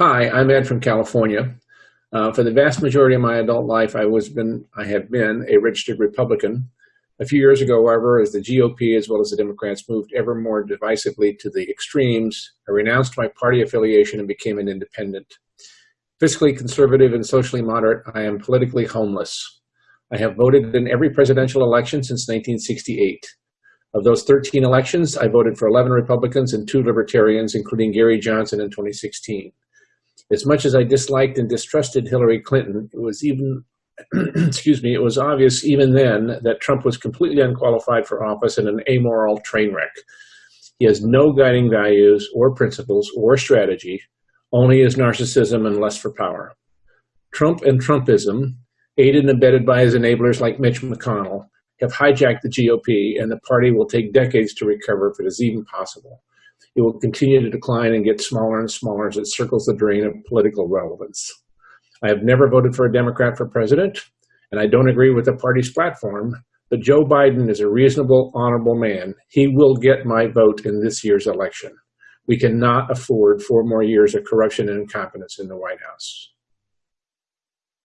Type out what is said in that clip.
Hi, I'm Ed from California. Uh, for the vast majority of my adult life, I was been I have been a registered Republican. A few years ago, however, as the GOP as well as the Democrats moved ever more divisively to the extremes, I renounced my party affiliation and became an independent. Fiscally conservative and socially moderate, I am politically homeless. I have voted in every presidential election since 1968. Of those 13 elections, I voted for 11 Republicans and two Libertarians, including Gary Johnson in 2016. As much as I disliked and distrusted Hillary Clinton, it was even, excuse me, it was obvious even then that Trump was completely unqualified for office and an amoral train wreck. He has no guiding values or principles or strategy, only his narcissism and lust for power. Trump and Trumpism, aided and abetted by his enablers like Mitch McConnell, have hijacked the GOP and the party will take decades to recover if it is even possible it will continue to decline and get smaller and smaller as it circles the drain of political relevance. I have never voted for a Democrat for president, and I don't agree with the party's platform, but Joe Biden is a reasonable, honorable man. He will get my vote in this year's election. We cannot afford four more years of corruption and incompetence in the White House.